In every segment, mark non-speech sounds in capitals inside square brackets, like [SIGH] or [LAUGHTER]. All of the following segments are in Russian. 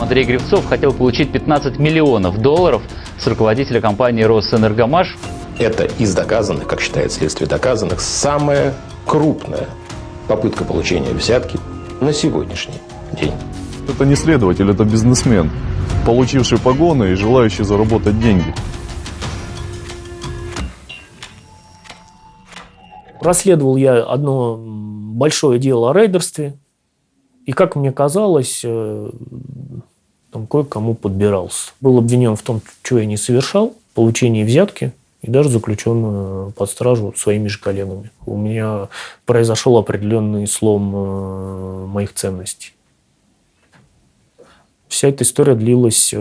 Андрей Гривцов хотел получить 15 миллионов долларов с руководителя компании «Росэнергомаш». Это из доказанных, как считает следствие доказанных, самая крупная попытка получения взятки на сегодняшний день. Это не следователь, это бизнесмен, получивший погоны и желающий заработать деньги. Расследовал я одно большое дело о рейдерстве. И, как мне казалось, э, там кое-кому подбирался. Был обвинен в том, что я не совершал, получении взятки и даже заключен э, под стражу своими же коллегами. У меня произошел определенный слом э, моих ценностей. Вся эта история длилась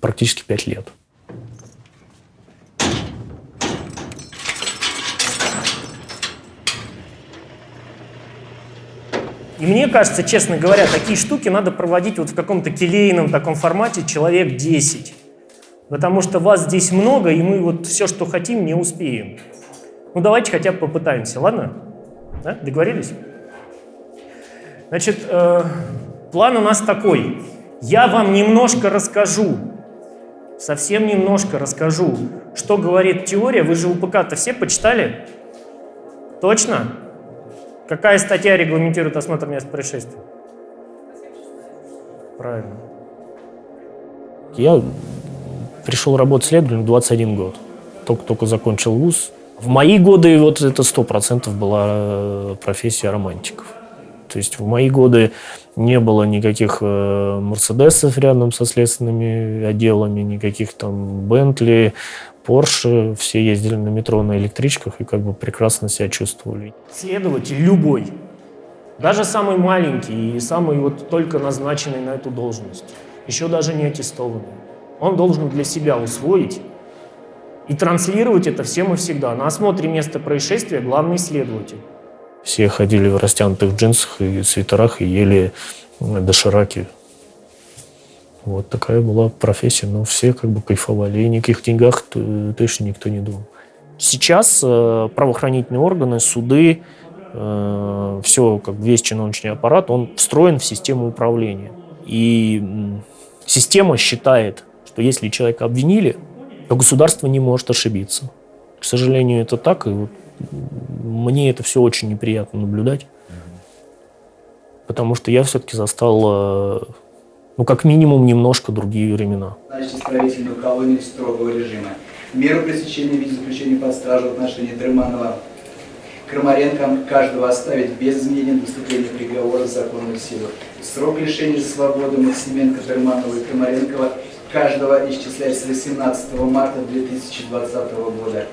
практически пять лет. И мне кажется, честно говоря, такие штуки надо проводить вот в каком-то келейном таком формате человек 10. Потому что вас здесь много, и мы вот все, что хотим, не успеем. Ну, давайте хотя бы попытаемся, ладно? Да? Договорились? Значит, э, план у нас такой. Я вам немножко расскажу, совсем немножко расскажу, что говорит теория. Вы же УПК-то все почитали? Точно? Какая статья регламентирует осмотр мест происшествия? Правильно. Я пришел работать следователем в 21 год. Только-только закончил вуз. В мои годы вот это сто процентов была э, профессия романтиков. То есть в мои годы не было никаких э, Мерседесов рядом со следственными отделами, никаких там Бентли, Порше, все ездили на метро на электричках и как бы прекрасно себя чувствовали. Следователь любой, даже самый маленький и самый вот только назначенный на эту должность, еще даже не аттестованный, он должен для себя усвоить и транслировать это всем и всегда. На осмотре места происшествия главный следователь. Все ходили в растянутых джинсах и свитерах и ели дошираки вот такая была профессия, но все как бы кайфовали, и никаких деньгах точно никто не думал. Сейчас э, правоохранительные органы, суды, э, все, как весь чиновничный аппарат, он встроен в систему управления. И система считает, что если человека обвинили, то государство не может ошибиться. К сожалению, это так, и вот мне это все очень неприятно наблюдать, потому что я все-таки застал э, ну, как минимум, немножко другие времена. Значит, исправительную колонию строгого режима. Меру пресечения в виде заключения под стражу в отношении Дрыманова Крамаренко каждого оставить без изменения до вступления приговора в законную силу. Срок лишения свободы Максименко, Дрыманова и Крамаренкова каждого исчисляется с 18 марта 2020 года.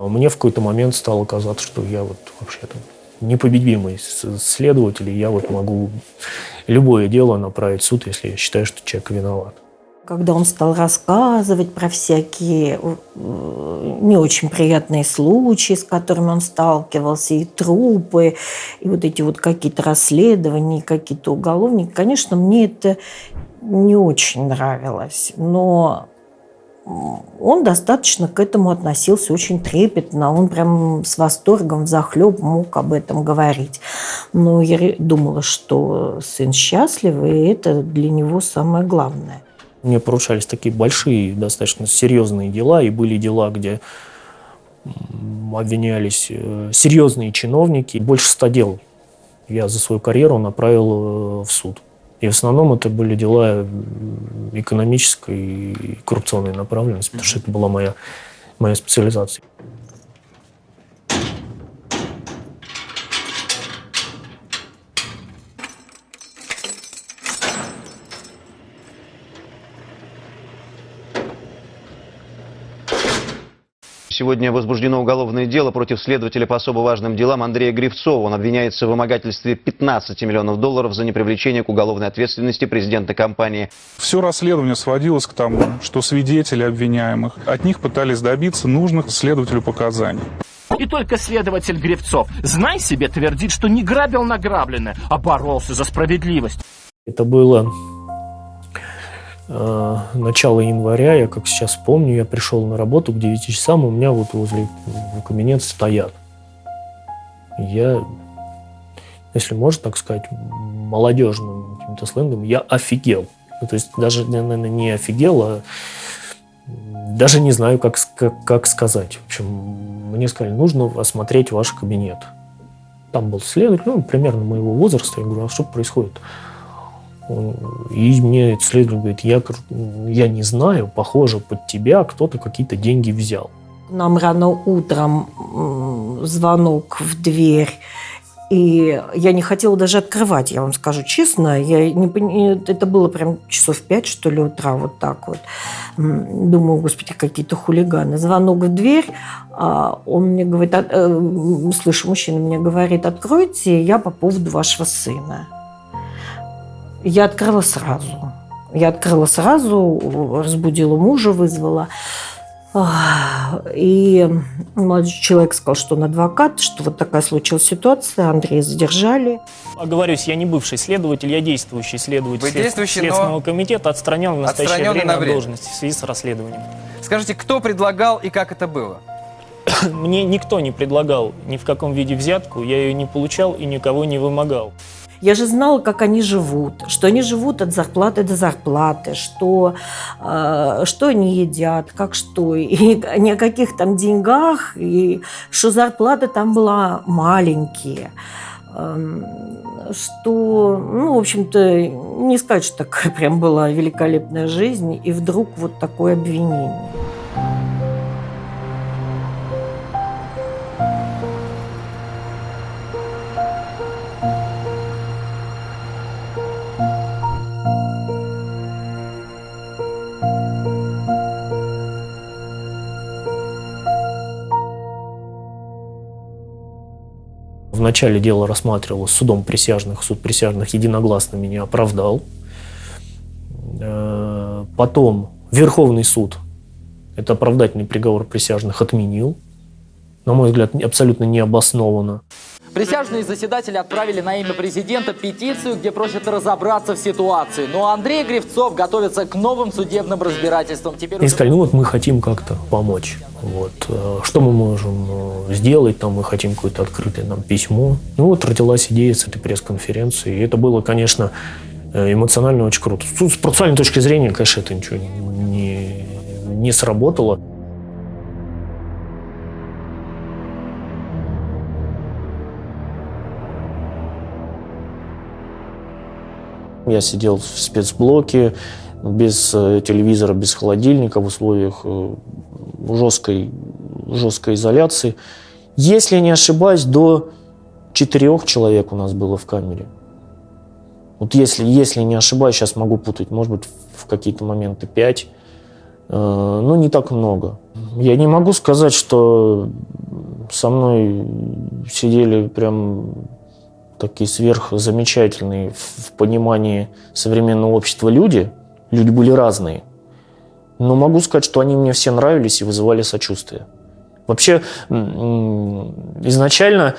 Мне в какой-то момент стало казаться, что я вот вообще-то непобедимый следователь, и я вот могу любое дело направить в суд, если я считаю, что человек виноват. Когда он стал рассказывать про всякие э, не очень приятные случаи, с которыми он сталкивался, и трупы, и вот эти вот какие-то расследования, какие-то уголовники, конечно, мне это не очень нравилось. Но он достаточно к этому относился очень трепетно. Он прям с восторгом, захлеб мог об этом говорить. Но я думала, что сын счастлив, и это для него самое главное. Мне поручались такие большие, достаточно серьезные дела, и были дела, где обвинялись э, серьезные чиновники. Больше ста дел я за свою карьеру направил э, в суд. И в основном это были дела экономической и коррупционной направленности, потому что это была моя, моя специализация. Сегодня возбуждено уголовное дело против следователя по особо важным делам Андрея Гривцова. Он обвиняется в вымогательстве 15 миллионов долларов за непривлечение к уголовной ответственности президента компании. Все расследование сводилось к тому, что свидетели обвиняемых от них пытались добиться нужных следователю показаний. И только следователь Гривцов, знай себе, твердит, что не грабил награбленное, а боролся за справедливость. Это было Э, начала января, я как сейчас помню, я пришел на работу к 9 часам, у меня вот возле кабинета стоят. Я если можно так сказать, молодежным каким-то сленгом, я офигел. Ну, то есть даже, наверное, не офигел, а даже не знаю, как, как, как сказать. В общем, мне сказали, нужно осмотреть ваш кабинет. Там был следователь, ну, примерно моего возраста. Я говорю, а что происходит? И мне следователь говорит, я, я не знаю, похоже, под тебя кто-то какие-то деньги взял. Нам рано утром звонок в дверь, и я не хотела даже открывать, я вам скажу честно. Я не, это было прям часов пять, что ли, утра, вот так вот. Думаю, господи, какие-то хулиганы. Звонок в дверь, а он мне говорит, э, слышу, мужчина мне говорит, откройте, я по поводу вашего сына. Я открыла сразу. Я открыла сразу, разбудила мужа, вызвала. И молодой человек сказал, что он адвокат, что вот такая случилась ситуация, Андрея задержали. Оговорюсь, я не бывший следователь, я действующий следователь Вы действующий, Следственного но... комитета, отстранен в настоящее отстранен время, на время от должности в связи с расследованием. Скажите, кто предлагал и как это было? Мне никто не предлагал ни в каком виде взятку, я ее не получал и никого не вымогал. Я же знала, как они живут, что они живут от зарплаты до зарплаты, что, э, что они едят, как что, и [LAUGHS] ни о каких там деньгах, и что зарплата там была маленькие эм, что, ну, в общем-то, не сказать, что такая прям была великолепная жизнь, и вдруг вот такое обвинение. Вначале дело рассматривалось судом присяжных, суд присяжных единогласно меня оправдал. Э, потом Верховный суд это оправдательный приговор присяжных отменил. На мой взгляд, абсолютно необоснованно. Присяжные заседатели отправили на имя президента петицию, где просят разобраться в ситуации. Но Андрей Гривцов готовится к новым судебным разбирательствам. Теперь И сказали, ну вот мы хотим как-то помочь. Вот. Э, что мы можем э, сделать? Там мы хотим какое-то открытое нам письмо. Ну вот родилась идея с этой пресс-конференции. И это было, конечно, э, эмоционально очень круто. С процессуальной точки зрения, конечно, это ничего не, не сработало. Я сидел в спецблоке, без э, телевизора, без холодильника, в условиях э, жесткой, жесткой изоляции. Если не ошибаюсь, до четырех человек у нас было в камере. Вот если, если не ошибаюсь, сейчас могу путать, может быть, в какие-то моменты пять, э, но не так много. Я не могу сказать, что со мной сидели прям такие сверхзамечательные в понимании современного общества люди. Люди были разные. Но могу сказать, что они мне все нравились и вызывали сочувствие. Вообще, изначально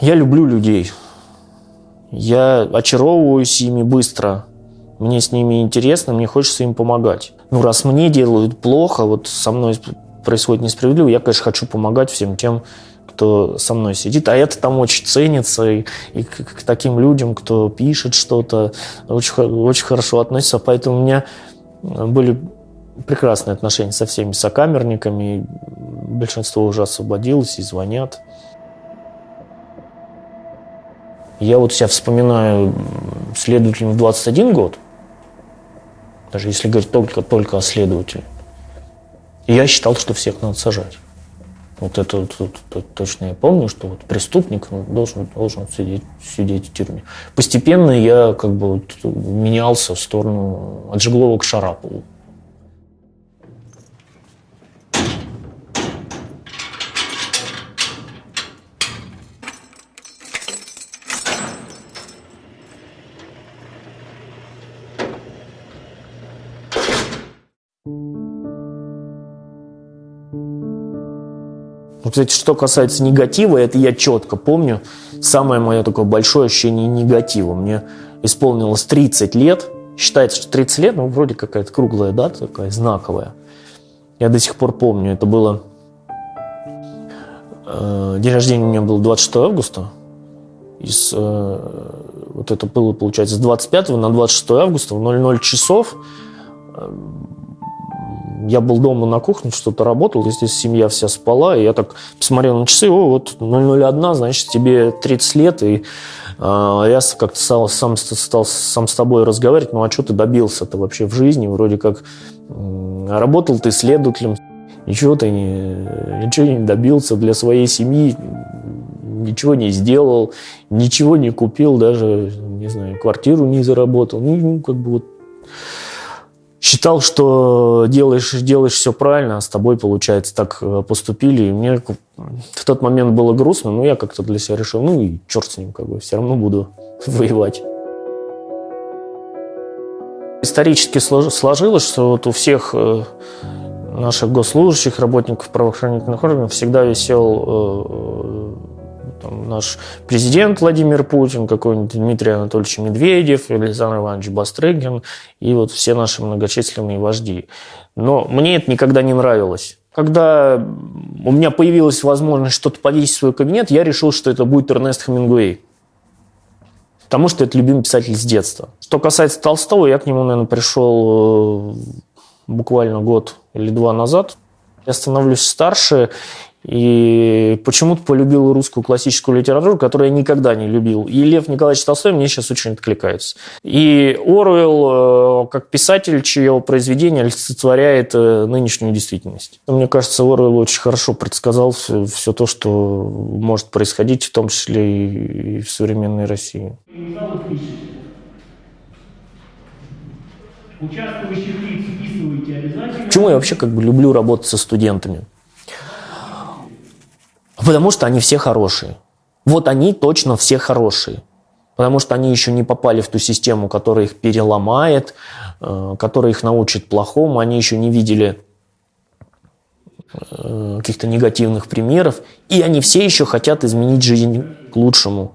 я люблю людей. Я очаровываюсь ими быстро. Мне с ними интересно, мне хочется им помогать. Ну, раз мне делают плохо, вот со мной происходит несправедливо, я, конечно, хочу помогать всем тем, кто со мной сидит. А это там очень ценится. И, и к, к таким людям, кто пишет что-то, очень, очень хорошо относится. Поэтому у меня были прекрасные отношения со всеми сокамерниками. Большинство уже освободилось и звонят. Я вот себя вспоминаю следователем в 21 год, даже если говорить только, только о следователе. Я считал, что всех надо сажать. Вот это, вот, вот, точно я помню, что вот преступник должен, должен сидеть, сидеть в тюрьме. Постепенно я как бы вот менялся в сторону от Жеглова к Шарапову. Кстати, что касается негатива, это я четко помню. Самое мое такое большое ощущение негатива. Мне исполнилось 30 лет. Считается, что 30 лет, ну, вроде какая-то круглая дата, такая знаковая. Я до сих пор помню, это было... Э, день рождения у меня был 26 августа. из, э, вот это было, получается, с 25 на 26 августа в 00 часов э, я был дома на кухне, что-то работал, здесь семья вся спала, и я так посмотрел на часы, о, вот 001, значит, тебе 30 лет, и э, я как-то сам, сам стал сам с тобой разговаривать, ну а что ты добился-то вообще в жизни, вроде как э, работал ты следователем, ничего ты не, ничего не добился для своей семьи, ничего не сделал, ничего не купил, даже, не знаю, квартиру не заработал. Ну, ну как бы вот считал, что делаешь, делаешь все правильно, а с тобой, получается, так э, поступили. И мне в тот момент было грустно, но я как-то для себя решил, ну и черт с ним, как бы, все равно буду [LAUGHS] воевать. Исторически сложилось, что вот у всех э, наших госслужащих, работников правоохранительных органов всегда висел э, там, наш президент Владимир Путин, какой-нибудь Дмитрий Анатольевич Медведев, Александр Иванович Бастрыгин и вот все наши многочисленные вожди. Но мне это никогда не нравилось. Когда у меня появилась возможность что-то повесить в свой кабинет, я решил, что это будет Эрнест Хемингуэй. Потому что это любимый писатель с детства. Что касается Толстого, я к нему, наверное, пришел э, буквально год или два назад. Я становлюсь старше, и почему-то полюбил русскую классическую литературу, которую я никогда не любил. И Лев Николаевич Толстой мне сейчас очень откликается. И Оруэлл, э, как писатель, чье произведение олицетворяет э, нынешнюю действительность. Мне кажется, Оруэлл очень хорошо предсказал все, все то, что может происходить, в том числе и в современной России. Почему я вообще как бы люблю работать со студентами? Потому что они все хорошие. Вот они точно все хорошие. Потому что они еще не попали в ту систему, которая их переломает, э, которая их научит плохому. Они еще не видели э, каких-то негативных примеров. И они все еще хотят изменить жизнь к лучшему.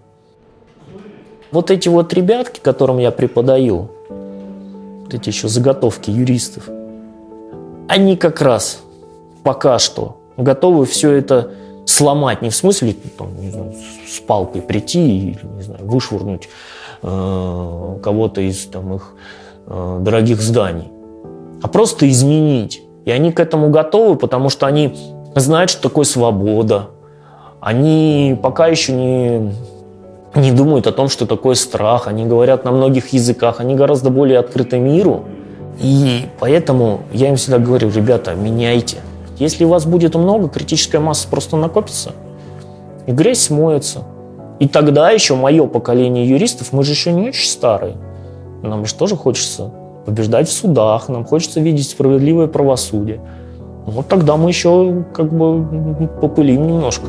Вот эти вот ребятки, которым я преподаю, вот эти еще заготовки юристов, они как раз пока что готовы все это сломать, не в смысле там, не знаю, с палкой прийти и не знаю, вышвырнуть э, кого-то из там, их э, дорогих зданий, а просто изменить. И они к этому готовы, потому что они знают, что такое свобода. Они пока еще не, не думают о том, что такое страх. Они говорят на многих языках, они гораздо более открыты миру. И поэтому я им всегда говорю, ребята, меняйте – если вас будет много, критическая масса просто накопится, и грязь смоется. И тогда еще мое поколение юристов, мы же еще не очень старые, нам же тоже хочется побеждать в судах, нам хочется видеть справедливое правосудие. Вот тогда мы еще как бы попылим немножко.